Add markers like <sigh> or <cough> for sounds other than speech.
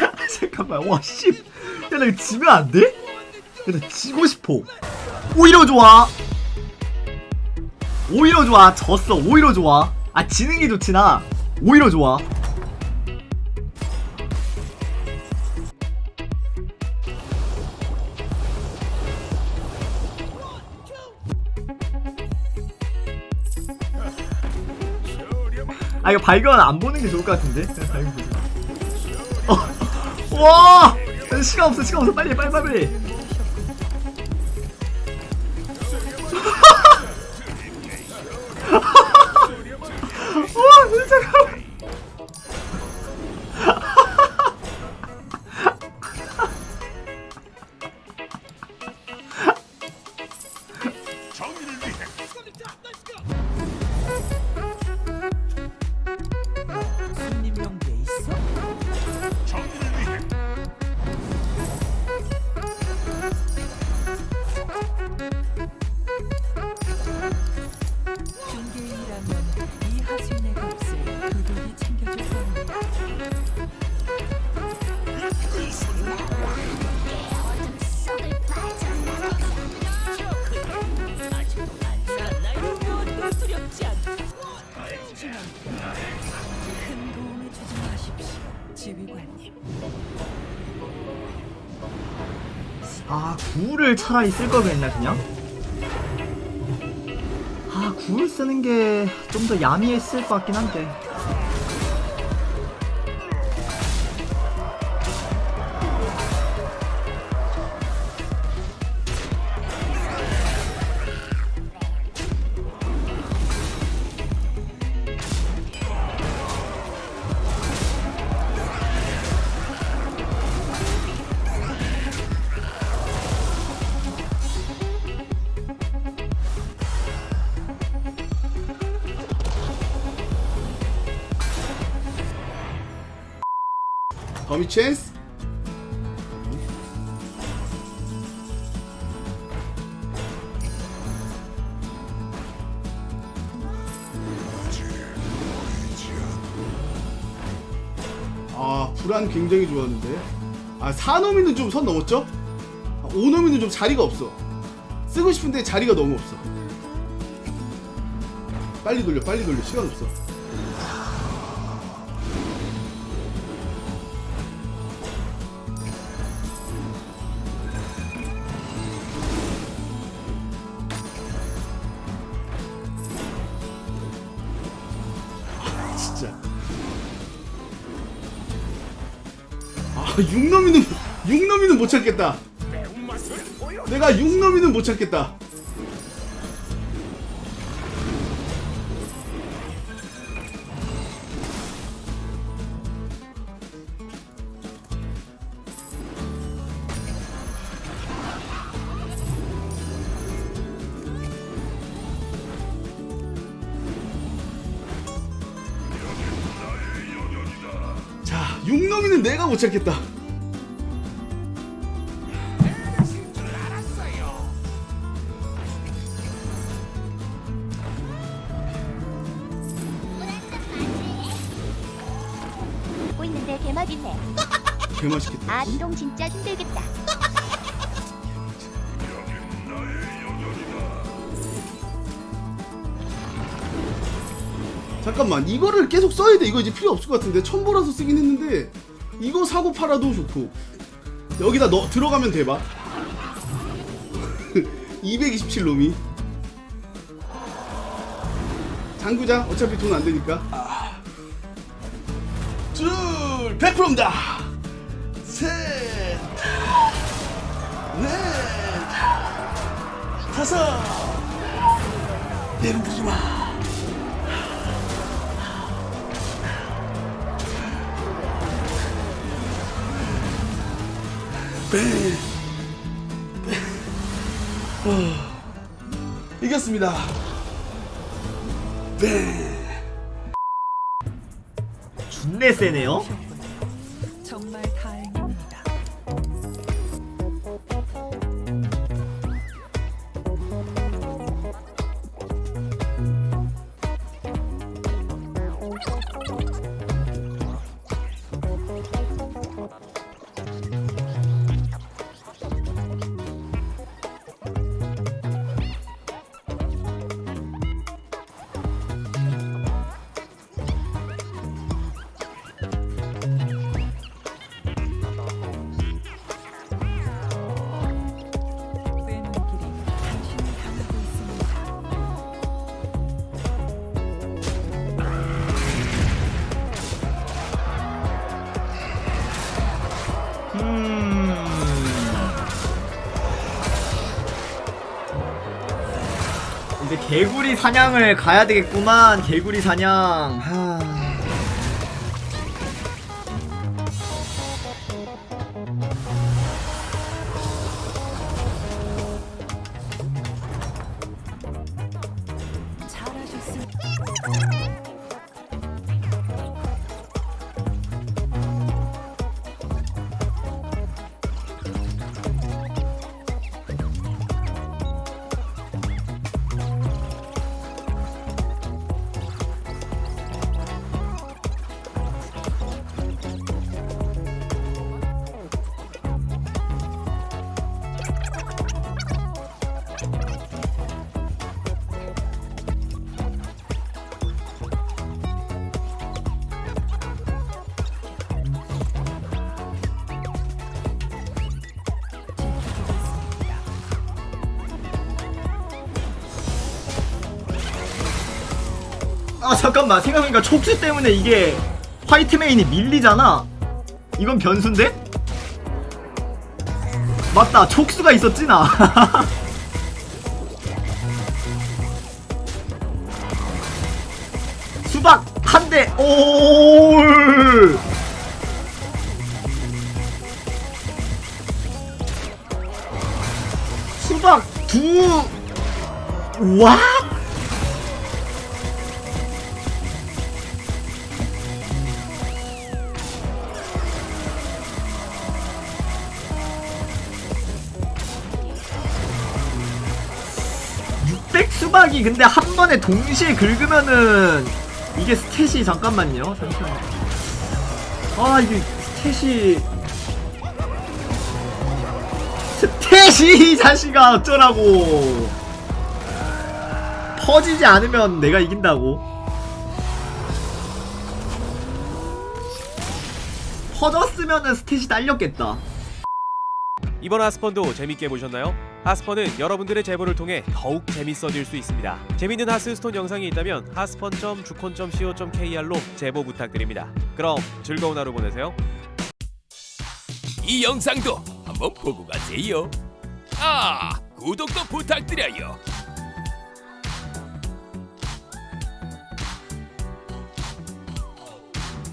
아, 잠깐만 와씨. 야나 이거 지면 안 돼? 야나 지고 싶어. 오히려 좋아. 오히려 좋아. 졌어. 오히려 좋아. 아 지는 게 좋지 나? 오히려 좋아 아 이거 발견 안 보는 게 좋을 것 같은데? 발견 보자. 어, 와! 시간 없어 시간 없어. 빨리 빨리 빨리 구를 차라리 쓸 걸 그랬나 그냥? 아 구를 쓰는 게 좀 더 야미했을 것 같긴 한데 범위 찬스 아 불안 굉장히 좋았는데. 아 4노미는 좀 선 넘었죠? 아, 5노미는 좀 자리가 없어. 쓰고 싶은데 자리가 너무 없어. 빨리 돌려 빨리 돌려. 시간 없어 진짜. 아, 육놈이는 육놈이는 못 찾겠다. 내가 육놈이는 못 찾겠다. 자, 육놈이는 내가 못 찾겠다. 먹고 있는데 개맛있네. 개 맛있겠다. 아 운동 진짜 힘들겠다. 잠깐만, 이거를 계속 써야 돼. 이거 이제 필요 없을 것 같은데 첨보라서 쓰긴 했는데 이거 사고 팔아도 좋고. 여기다 넣 들어가면 대박. <laughs> 227놈이. 장구자 어차피 돈 안 되니까. 둘 100%입니다. 셋넷 다섯. 내려부지 마 뱅. 뱅. 어. 이겼습니다. 뱅. 준내 세네요 개구리 사냥을 가야 되겠구만. 개구리 사냥. 하... 아 잠깐만. 생각해보니까 촉수 때문에 이게 화이트 메인이 밀리잖아. 이건 변수인데? 맞다. 촉수가 있었지 나? <laughs> 수박 한 대. 올 수박 두. 와? 백 수박이 근데 한 번에 동시에 긁으면은 이게 스탯이 잠깐만요. 잠시만요 아 이게 스탯이. 스탯이 이 자식아 어쩌라고. 퍼지지 않으면 내가 이긴다고. 퍼졌으면은 스탯이 딸렸겠다. 이번 하스펀도 재밌게 보셨나요? 하스펀은 여러분들의 제보를 통해 더욱 재밌어질 수 있습니다. 재밌는 하스스톤 영상이 있다면 하스펀.주콘.co.kr로 제보 부탁드립니다. 그럼 즐거운 하루 보내세요. 이 영상도 한번 보고 가세요. 아, 구독도 부탁드려요.